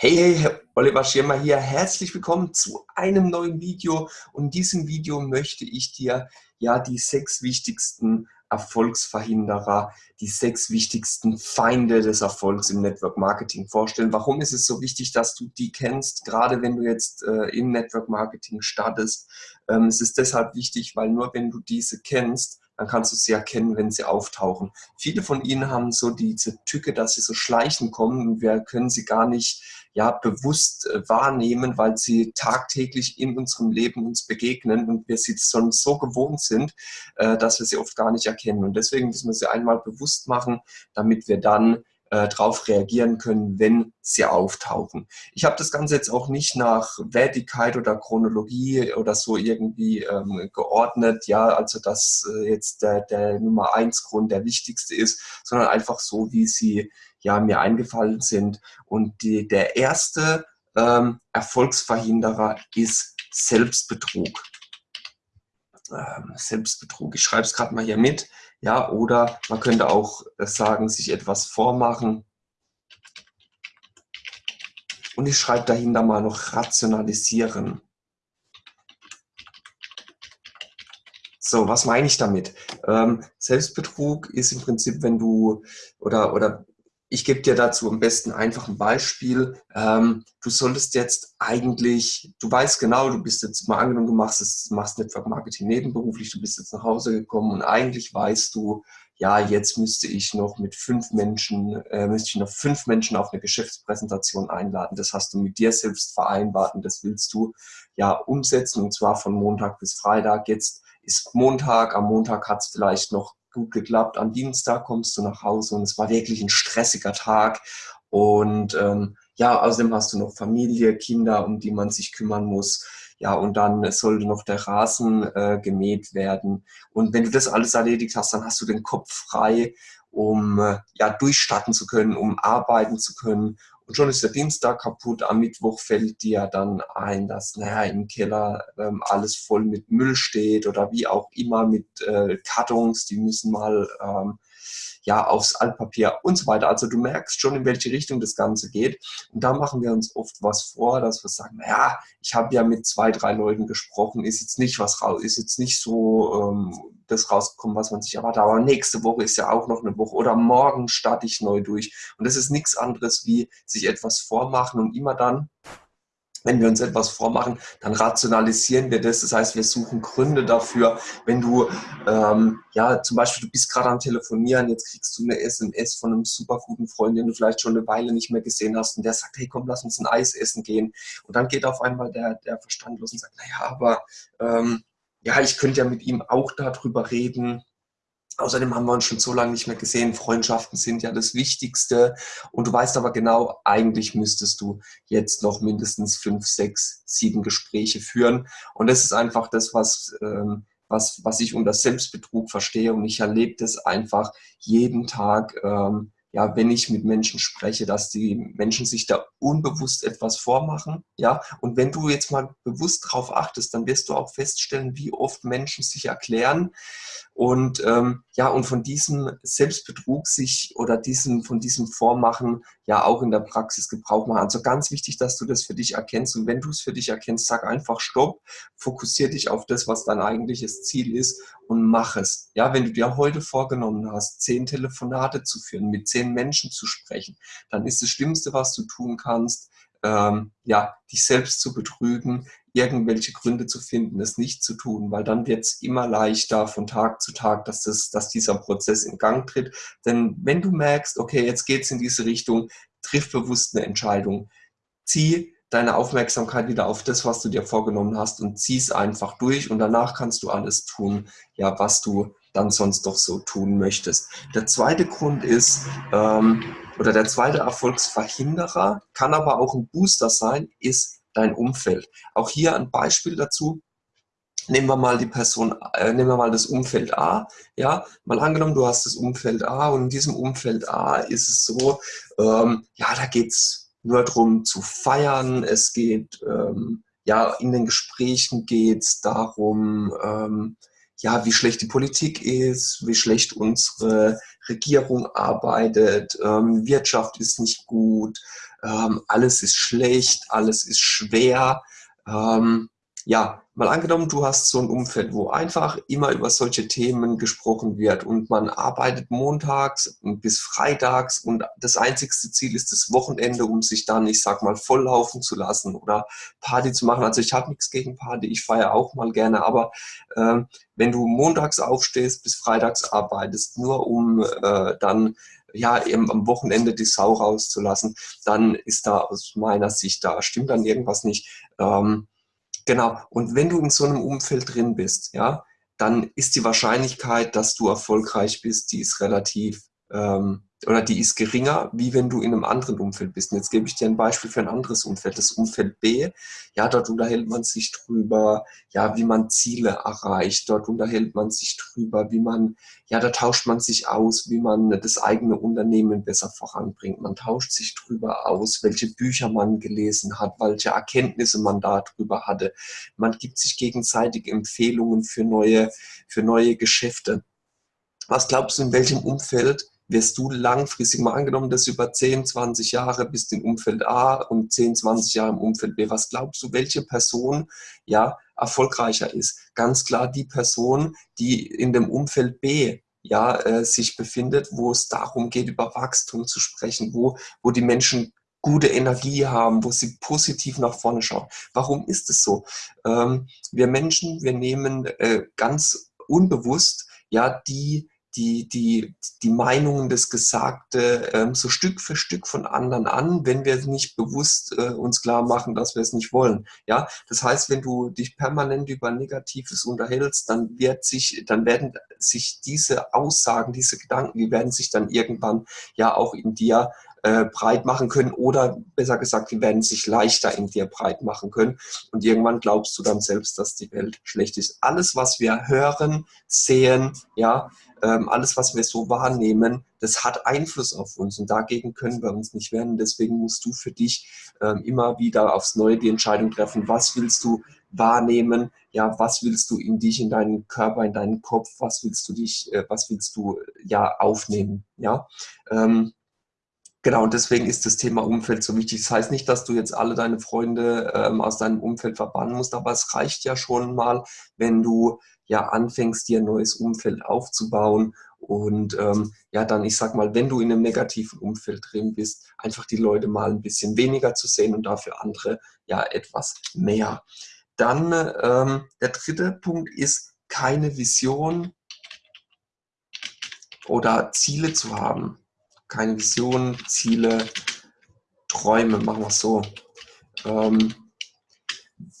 Hey, hey, Oliver Schirmer hier. Herzlich willkommen zu einem neuen Video. Und in diesem Video möchte ich dir ja die sechs wichtigsten Erfolgsverhinderer, die sechs wichtigsten Feinde des Erfolgs im Network Marketing vorstellen. Warum ist es so wichtig, dass du die kennst, gerade wenn du jetzt äh, im Network Marketing startest? Ähm, es ist deshalb wichtig, weil nur wenn du diese kennst, dann kannst du sie erkennen, wenn sie auftauchen. Viele von ihnen haben so diese Tücke, dass sie so schleichen kommen und wir können sie gar nicht ja, bewusst äh, wahrnehmen, weil sie tagtäglich in unserem Leben uns begegnen und wir sie schon so gewohnt sind, äh, dass wir sie oft gar nicht erkennen. Und deswegen müssen wir sie einmal bewusst machen, damit wir dann äh, darauf reagieren können, wenn sie auftauchen. Ich habe das Ganze jetzt auch nicht nach Wertigkeit oder Chronologie oder so irgendwie ähm, geordnet, ja, also dass äh, jetzt der, der Nummer eins Grund der wichtigste ist, sondern einfach so, wie sie ja mir eingefallen sind. Und die, der erste ähm, Erfolgsverhinderer ist Selbstbetrug. Ähm, Selbstbetrug, ich schreibe es gerade mal hier mit. Ja, oder man könnte auch sagen, sich etwas vormachen. Und ich schreibe dahinter mal noch rationalisieren. So, was meine ich damit? Ähm, Selbstbetrug ist im Prinzip, wenn du, oder, oder ich gebe dir dazu am besten einfach ein Beispiel. Ähm, du solltest jetzt eigentlich, du weißt genau, du bist jetzt mal angenommen, du machst, es, machst Network Marketing nebenberuflich, du bist jetzt nach Hause gekommen und eigentlich weißt du, ja, jetzt müsste ich noch mit fünf Menschen, äh, müsste ich noch fünf Menschen auf eine Geschäftspräsentation einladen. Das hast du mit dir selbst vereinbart und das willst du ja umsetzen und zwar von Montag bis Freitag. Jetzt ist Montag, am Montag hat es vielleicht noch gut geklappt. Am Dienstag kommst du nach Hause und es war wirklich ein stressiger Tag. Und ähm, ja, außerdem hast du noch Familie, Kinder, um die man sich kümmern muss. Ja, und dann sollte noch der Rasen äh, gemäht werden. Und wenn du das alles erledigt hast, dann hast du den Kopf frei, um äh, ja durchstarten zu können, um arbeiten zu können und schon ist der Dienstag kaputt, am Mittwoch fällt dir dann ein, dass naja, im Keller ähm, alles voll mit Müll steht oder wie auch immer mit äh, Kartons, die müssen mal ähm, ja, aufs Altpapier und so weiter. Also du merkst schon, in welche Richtung das Ganze geht. Und da machen wir uns oft was vor, dass wir sagen, naja, ich habe ja mit zwei, drei Leuten gesprochen, ist jetzt nicht was raus, ist jetzt nicht so ähm, das rausgekommen, was man sich erwartet. Aber nächste Woche ist ja auch noch eine Woche oder morgen starte ich neu durch. Und das ist nichts anderes wie sich etwas vormachen und immer dann, wenn wir uns etwas vormachen, dann rationalisieren wir das. Das heißt, wir suchen Gründe dafür. Wenn du, ähm, ja, zum Beispiel, du bist gerade am Telefonieren, jetzt kriegst du eine SMS von einem super guten Freund, den du vielleicht schon eine Weile nicht mehr gesehen hast und der sagt, hey, komm, lass uns ein Eis essen gehen. Und dann geht auf einmal der, der Verstand los und sagt, naja, aber ähm, ja, ich könnte ja mit ihm auch darüber reden. Außerdem haben wir uns schon so lange nicht mehr gesehen. Freundschaften sind ja das Wichtigste. Und du weißt aber genau, eigentlich müsstest du jetzt noch mindestens fünf, sechs, sieben Gespräche führen. Und das ist einfach das, was, ähm, was, was ich unter Selbstbetrug verstehe. Und ich erlebe das einfach jeden Tag. Ähm, ja, wenn ich mit Menschen spreche, dass die Menschen sich da unbewusst etwas vormachen, ja, und wenn du jetzt mal bewusst darauf achtest, dann wirst du auch feststellen, wie oft Menschen sich erklären und ähm, ja, und von diesem Selbstbetrug sich oder diesem, von diesem Vormachen ja auch in der Praxis Gebrauch machen. Also ganz wichtig, dass du das für dich erkennst. Und wenn du es für dich erkennst, sag einfach Stopp, fokussier dich auf das, was dein eigentliches Ziel ist und mach es. Ja, wenn du dir heute vorgenommen hast, zehn Telefonate zu führen, mit zehn Menschen zu sprechen, dann ist das Schlimmste, was du tun kannst, ähm, ja, dich selbst zu betrügen, irgendwelche Gründe zu finden, es nicht zu tun, weil dann wird es immer leichter von Tag zu Tag, dass, das, dass dieser Prozess in Gang tritt. Denn wenn du merkst, okay, jetzt geht es in diese Richtung, triff bewusst eine Entscheidung. Zieh deine Aufmerksamkeit wieder auf das, was du dir vorgenommen hast und zieh es einfach durch und danach kannst du alles tun, ja, was du dann sonst doch so tun möchtest. Der zweite Grund ist, ähm, oder der zweite Erfolgsverhinderer, kann aber auch ein Booster sein, ist dein Umfeld. Auch hier ein Beispiel dazu. Nehmen wir mal die Person, äh, nehmen wir mal das Umfeld A. Ja, mal angenommen, du hast das Umfeld A und in diesem Umfeld A ist es so, ähm, ja, da geht es nur darum zu feiern. Es geht, ähm, ja, in den Gesprächen geht es darum, ähm, ja, wie schlecht die Politik ist, wie schlecht unsere Regierung arbeitet, ähm, Wirtschaft ist nicht gut, ähm, alles ist schlecht, alles ist schwer. Ähm, ja, mal angenommen, du hast so ein Umfeld, wo einfach immer über solche Themen gesprochen wird und man arbeitet montags bis freitags und das einzigste Ziel ist das Wochenende, um sich dann, ich sag mal, volllaufen zu lassen oder Party zu machen. Also ich habe nichts gegen Party, ich feiere auch mal gerne, aber ähm, wenn du montags aufstehst bis freitags arbeitest, nur um äh, dann ja, eben am Wochenende die Sau rauszulassen, dann ist da aus meiner Sicht, da stimmt dann irgendwas nicht. Ähm, Genau. Und wenn du in so einem Umfeld drin bist, ja, dann ist die Wahrscheinlichkeit, dass du erfolgreich bist, die ist relativ ähm, oder die ist geringer, wie wenn du in einem anderen Umfeld bist. Und jetzt gebe ich dir ein Beispiel für ein anderes Umfeld, das Umfeld B. Ja, dort unterhält man sich drüber, ja, wie man Ziele erreicht. Dort unterhält man sich drüber, wie man, ja, da tauscht man sich aus, wie man das eigene Unternehmen besser voranbringt. Man tauscht sich drüber aus, welche Bücher man gelesen hat, welche Erkenntnisse man darüber hatte. Man gibt sich gegenseitig Empfehlungen für neue, für neue Geschäfte. Was glaubst du, in welchem Umfeld wirst du langfristig mal angenommen, dass über 10, 20 Jahre bist im Umfeld A und 10, 20 Jahre im Umfeld B. Was glaubst du, welche Person ja erfolgreicher ist? Ganz klar die Person, die in dem Umfeld B ja, äh, sich befindet, wo es darum geht, über Wachstum zu sprechen, wo, wo die Menschen gute Energie haben, wo sie positiv nach vorne schauen. Warum ist es so? Ähm, wir Menschen, wir nehmen äh, ganz unbewusst ja die die, die, die Meinungen, das Gesagte ähm, so Stück für Stück von anderen an, wenn wir nicht bewusst äh, uns klar machen, dass wir es nicht wollen. Ja, das heißt, wenn du dich permanent über Negatives unterhältst, dann wird sich, dann werden sich diese Aussagen, diese Gedanken, die werden sich dann irgendwann ja auch in dir äh, breit machen können oder besser gesagt, die werden sich leichter in dir breit machen können und irgendwann glaubst du dann selbst, dass die Welt schlecht ist. Alles, was wir hören, sehen, ja, ähm, alles, was wir so wahrnehmen, das hat Einfluss auf uns und dagegen können wir uns nicht wehren. Deswegen musst du für dich ähm, immer wieder aufs Neue die Entscheidung treffen, was willst du wahrnehmen, ja, was willst du in dich, in deinen Körper, in deinen Kopf, was willst du dich, äh, was willst du ja aufnehmen, ja. Ähm, Genau, und deswegen ist das Thema Umfeld so wichtig. Das heißt nicht, dass du jetzt alle deine Freunde ähm, aus deinem Umfeld verbannen musst, aber es reicht ja schon mal, wenn du ja anfängst, dir ein neues Umfeld aufzubauen und ähm, ja, dann, ich sag mal, wenn du in einem negativen Umfeld drin bist, einfach die Leute mal ein bisschen weniger zu sehen und dafür andere ja etwas mehr. Dann ähm, der dritte Punkt ist, keine Vision oder Ziele zu haben keine Vision, Ziele, Träume, machen wir es so. Ähm,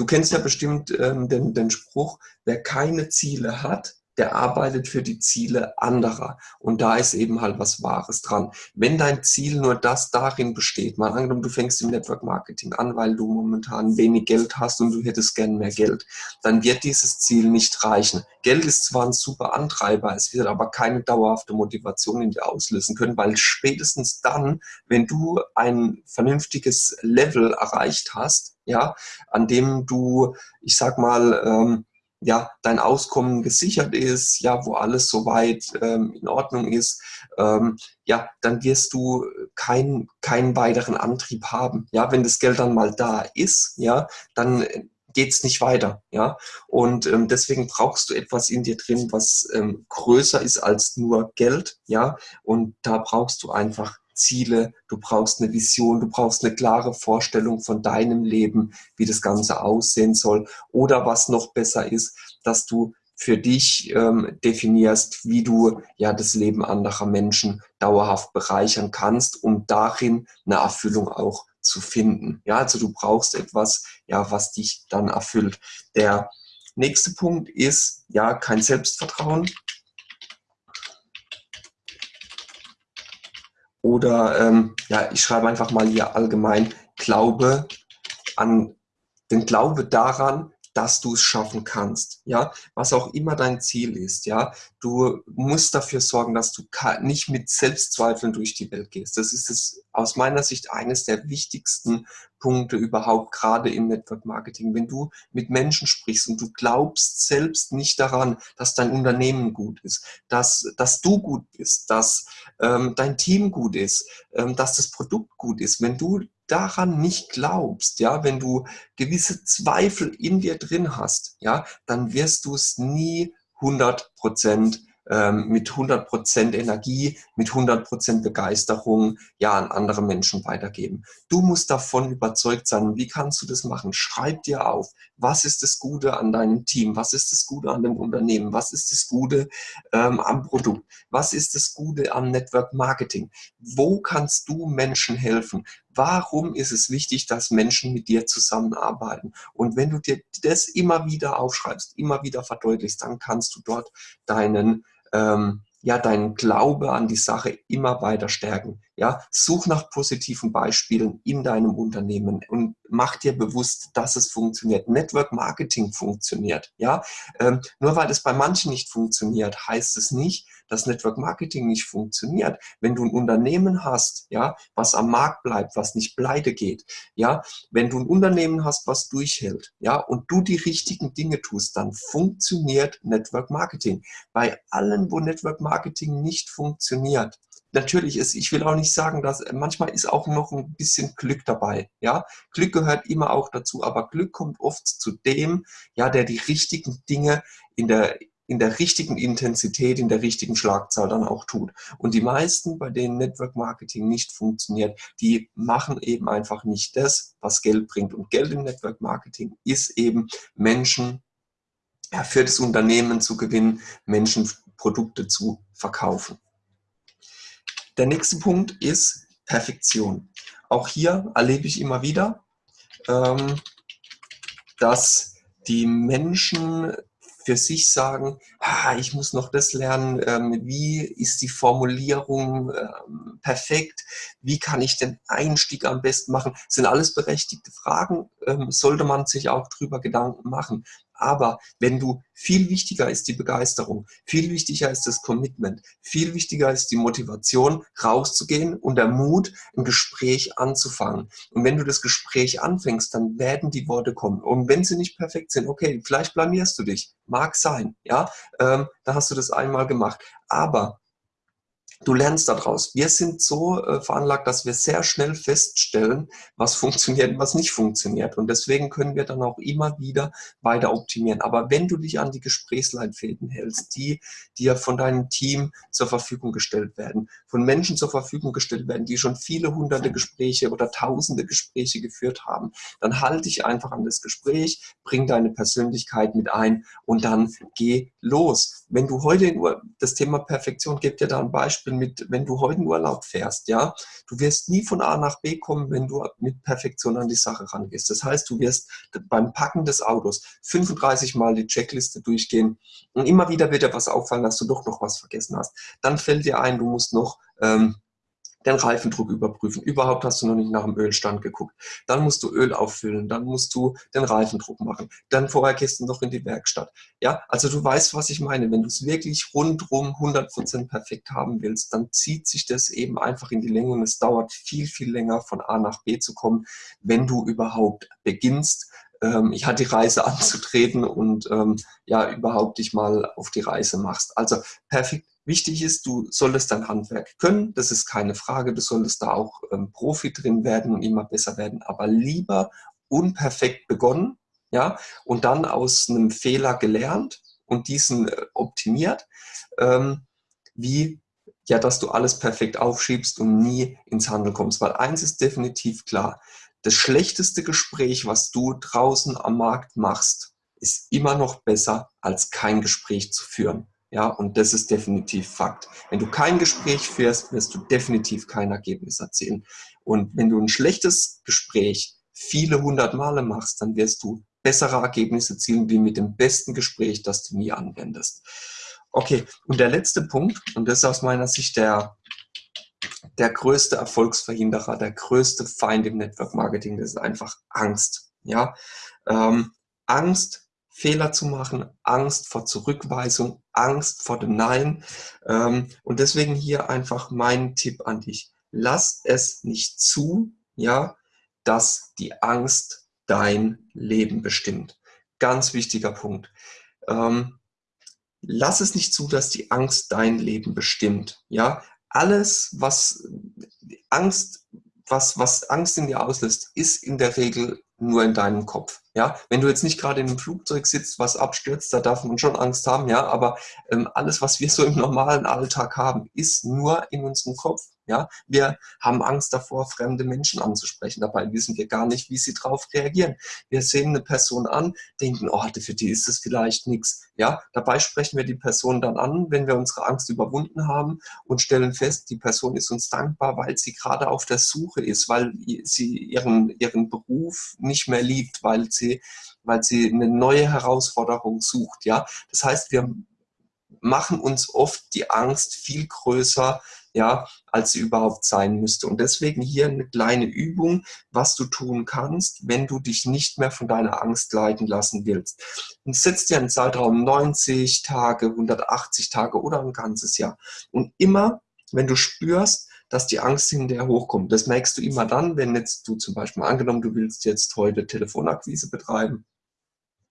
du kennst ja bestimmt ähm, den, den Spruch, wer keine Ziele hat, der arbeitet für die Ziele anderer. Und da ist eben halt was Wahres dran. Wenn dein Ziel nur das darin besteht, mal angenommen, du fängst im Network Marketing an, weil du momentan wenig Geld hast und du hättest gern mehr Geld, dann wird dieses Ziel nicht reichen. Geld ist zwar ein super Antreiber, es wird aber keine dauerhafte Motivation in dir auslösen können, weil spätestens dann, wenn du ein vernünftiges Level erreicht hast, ja, an dem du, ich sag mal, ähm, ja, dein Auskommen gesichert ist, ja, wo alles soweit ähm, in Ordnung ist, ähm, ja, dann wirst du keinen keinen weiteren Antrieb haben. Ja, wenn das Geld dann mal da ist, ja, dann geht's nicht weiter, ja. Und ähm, deswegen brauchst du etwas in dir drin, was ähm, größer ist als nur Geld, ja. Und da brauchst du einfach Ziele, du brauchst eine Vision, du brauchst eine klare Vorstellung von deinem Leben, wie das Ganze aussehen soll. Oder was noch besser ist, dass du für dich ähm, definierst, wie du ja das Leben anderer Menschen dauerhaft bereichern kannst, um darin eine Erfüllung auch zu finden. Ja, also du brauchst etwas, ja, was dich dann erfüllt. Der nächste Punkt ist ja kein Selbstvertrauen. Oder ähm, ja, ich schreibe einfach mal hier allgemein Glaube an den Glaube daran, dass du es schaffen kannst, ja, was auch immer dein Ziel ist, ja, du musst dafür sorgen, dass du nicht mit Selbstzweifeln durch die Welt gehst. Das ist es aus meiner Sicht eines der wichtigsten Punkte überhaupt, gerade im Network Marketing. Wenn du mit Menschen sprichst und du glaubst selbst nicht daran, dass dein Unternehmen gut ist, dass, dass du gut bist, dass ähm, dein Team gut ist, ähm, dass das Produkt gut ist, wenn du daran nicht glaubst, ja, wenn du gewisse Zweifel in dir drin hast, ja, dann wirst du es nie 100 Prozent ähm, mit 100% Energie, mit 100% Begeisterung ja an andere Menschen weitergeben. Du musst davon überzeugt sein. Wie kannst du das machen? Schreib dir auf, was ist das Gute an deinem Team? Was ist das Gute an dem Unternehmen? Was ist das Gute ähm, am Produkt? Was ist das Gute am Network Marketing? Wo kannst du Menschen helfen? Warum ist es wichtig, dass Menschen mit dir zusammenarbeiten? Und wenn du dir das immer wieder aufschreibst, immer wieder verdeutlichst, dann kannst du dort deinen ähm, ja, deinen Glaube an die Sache immer weiter stärken. Ja, such nach positiven Beispielen in deinem Unternehmen und mach dir bewusst, dass es funktioniert. Network Marketing funktioniert. Ja, ähm, nur weil es bei manchen nicht funktioniert, heißt es nicht, dass Network Marketing nicht funktioniert. Wenn du ein Unternehmen hast, ja, was am Markt bleibt, was nicht pleite geht, ja, wenn du ein Unternehmen hast, was durchhält, ja, und du die richtigen Dinge tust, dann funktioniert Network Marketing. Bei allen, wo Network Marketing nicht funktioniert, natürlich ist, ich will auch nicht sagen, dass manchmal ist auch noch ein bisschen Glück dabei. Ja, Glück gehört immer auch dazu, aber Glück kommt oft zu dem, ja, der die richtigen Dinge in der in der richtigen Intensität, in der richtigen Schlagzahl dann auch tut. Und die meisten, bei denen Network Marketing nicht funktioniert, die machen eben einfach nicht das, was Geld bringt. Und Geld im Network Marketing ist eben Menschen ja, für das Unternehmen zu gewinnen, Menschen Produkte zu verkaufen. Der nächste Punkt ist Perfektion. Auch hier erlebe ich immer wieder, ähm, dass die Menschen für sich sagen, ah, ich muss noch das lernen, ähm, wie ist die Formulierung ähm, perfekt, wie kann ich den Einstieg am besten machen, das sind alles berechtigte Fragen, ähm, sollte man sich auch drüber Gedanken machen. Aber wenn du, viel wichtiger ist die Begeisterung, viel wichtiger ist das Commitment, viel wichtiger ist die Motivation, rauszugehen und der Mut, ein Gespräch anzufangen. Und wenn du das Gespräch anfängst, dann werden die Worte kommen. Und wenn sie nicht perfekt sind, okay, vielleicht blamierst du dich, mag sein, ja, ähm, da hast du das einmal gemacht. Aber Du lernst daraus. Wir sind so äh, veranlagt, dass wir sehr schnell feststellen, was funktioniert und was nicht funktioniert. Und deswegen können wir dann auch immer wieder weiter optimieren. Aber wenn du dich an die Gesprächsleitfäden hältst, die dir von deinem Team zur Verfügung gestellt werden, von Menschen zur Verfügung gestellt werden, die schon viele hunderte Gespräche oder tausende Gespräche geführt haben, dann halte dich einfach an das Gespräch, bring deine Persönlichkeit mit ein und dann geh los. Wenn du heute nur das Thema Perfektion, gibt dir da ein Beispiel mit, wenn du heute in Urlaub fährst, ja, du wirst nie von A nach B kommen, wenn du mit Perfektion an die Sache rangehst. Das heißt, du wirst beim Packen des Autos 35 Mal die Checkliste durchgehen und immer wieder wird dir was auffallen, dass du doch noch was vergessen hast. Dann fällt dir ein, du musst noch ähm, den Reifendruck überprüfen. Überhaupt hast du noch nicht nach dem Ölstand geguckt. Dann musst du Öl auffüllen, dann musst du den Reifendruck machen. Dann vorher gehst du noch in die Werkstatt. Ja, also du weißt, was ich meine. Wenn du es wirklich rundrum 100% perfekt haben willst, dann zieht sich das eben einfach in die Länge und es dauert viel, viel länger von A nach B zu kommen, wenn du überhaupt beginnst, ähm, ich hatte die Reise anzutreten und ähm, ja, überhaupt dich mal auf die Reise machst. Also perfekt Wichtig ist, du solltest dein Handwerk können, das ist keine Frage, du solltest da auch ähm, Profi drin werden und immer besser werden, aber lieber unperfekt begonnen, ja, und dann aus einem Fehler gelernt und diesen äh, optimiert, ähm, wie ja, dass du alles perfekt aufschiebst und nie ins Handeln kommst. Weil eins ist definitiv klar, das schlechteste Gespräch, was du draußen am Markt machst, ist immer noch besser, als kein Gespräch zu führen. Ja, und das ist definitiv Fakt. Wenn du kein Gespräch führst, wirst du definitiv kein Ergebnis erzielen. Und wenn du ein schlechtes Gespräch viele hundert Male machst, dann wirst du bessere Ergebnisse erzielen, wie mit dem besten Gespräch, das du nie anwendest. Okay, und der letzte Punkt, und das ist aus meiner Sicht der, der größte Erfolgsverhinderer, der größte Feind im Network Marketing, das ist einfach Angst. Ja, ähm, Angst Fehler zu machen, Angst vor Zurückweisung, Angst vor dem Nein. Ähm, und deswegen hier einfach mein Tipp an dich. Lass es nicht zu, ja, dass die Angst dein Leben bestimmt. Ganz wichtiger Punkt. Ähm, lass es nicht zu, dass die Angst dein Leben bestimmt. Ja, alles, was Angst was, was Angst in dir auslöst, ist in der Regel nur in deinem Kopf. Ja, wenn du jetzt nicht gerade in einem Flugzeug sitzt, was abstürzt, da darf man schon Angst haben, ja, aber ähm, alles, was wir so im normalen Alltag haben, ist nur in unserem Kopf. Ja, wir haben Angst davor, fremde Menschen anzusprechen. Dabei wissen wir gar nicht, wie sie darauf reagieren. Wir sehen eine Person an, denken, oh, für die ist es vielleicht nichts. Ja, dabei sprechen wir die Person dann an, wenn wir unsere Angst überwunden haben und stellen fest, die Person ist uns dankbar, weil sie gerade auf der Suche ist, weil sie ihren, ihren Beruf nicht mehr liebt, weil sie, weil sie eine neue Herausforderung sucht. Ja, das heißt, wir machen uns oft die Angst viel größer, ja, als sie überhaupt sein müsste. Und deswegen hier eine kleine Übung, was du tun kannst, wenn du dich nicht mehr von deiner Angst leiten lassen willst. Und setz dir einen Zeitraum 90 Tage, 180 Tage oder ein ganzes Jahr. Und immer, wenn du spürst, dass die Angst hinterher hochkommt, das merkst du immer dann, wenn jetzt du zum Beispiel angenommen, du willst jetzt heute Telefonakquise betreiben,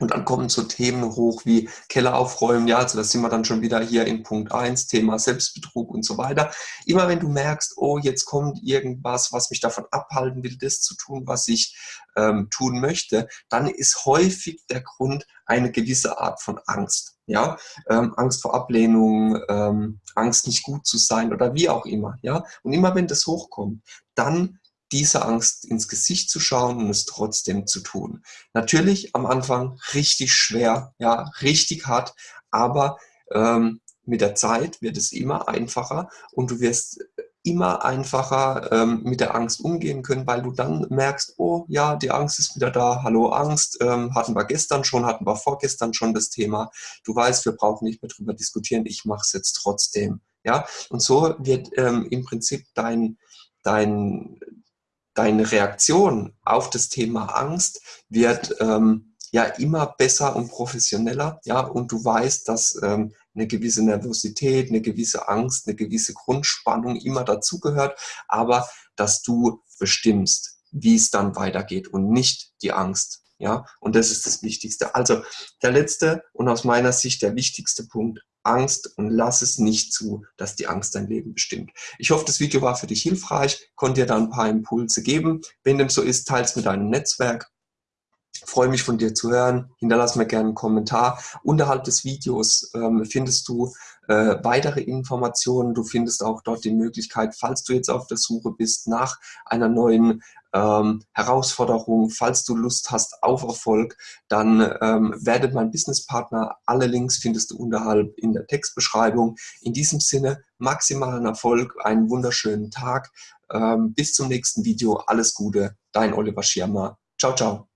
und dann kommen so Themen hoch wie Keller aufräumen, ja, also das sind wir dann schon wieder hier in Punkt 1, Thema Selbstbetrug und so weiter. Immer wenn du merkst, oh, jetzt kommt irgendwas, was mich davon abhalten will, das zu tun, was ich ähm, tun möchte, dann ist häufig der Grund eine gewisse Art von Angst. Ja, ähm, Angst vor Ablehnung, ähm, Angst nicht gut zu sein oder wie auch immer. Ja, und immer wenn das hochkommt, dann diese Angst ins Gesicht zu schauen und es trotzdem zu tun. Natürlich am Anfang richtig schwer, ja, richtig hart, aber ähm, mit der Zeit wird es immer einfacher und du wirst immer einfacher ähm, mit der Angst umgehen können, weil du dann merkst, oh ja, die Angst ist wieder da, hallo Angst, ähm, hatten wir gestern schon, hatten wir vorgestern schon das Thema. Du weißt, wir brauchen nicht mehr drüber diskutieren, ich mache es jetzt trotzdem. Ja, und so wird ähm, im Prinzip dein, dein, deine Reaktion auf das Thema Angst wird ähm, ja immer besser und professioneller, ja, und du weißt, dass ähm, eine gewisse Nervosität, eine gewisse Angst, eine gewisse Grundspannung immer dazugehört, aber dass du bestimmst, wie es dann weitergeht und nicht die Angst. Ja, und das ist das Wichtigste. Also der letzte und aus meiner Sicht der wichtigste Punkt, Angst und lass es nicht zu, dass die Angst dein Leben bestimmt. Ich hoffe, das Video war für dich hilfreich, konnte dir da ein paar Impulse geben. Wenn dem so ist, teils mit deinem Netzwerk. Ich freue mich von dir zu hören. Hinterlass mir gerne einen Kommentar. Unterhalb des Videos ähm, findest du äh, weitere Informationen. Du findest auch dort die Möglichkeit, falls du jetzt auf der Suche bist nach einer neuen ähm, Herausforderung, falls du Lust hast auf Erfolg, dann ähm, werde mein Businesspartner. Alle Links findest du unterhalb in der Textbeschreibung. In diesem Sinne, maximalen Erfolg, einen wunderschönen Tag. Ähm, bis zum nächsten Video. Alles Gute, dein Oliver Schirmer. Ciao, ciao.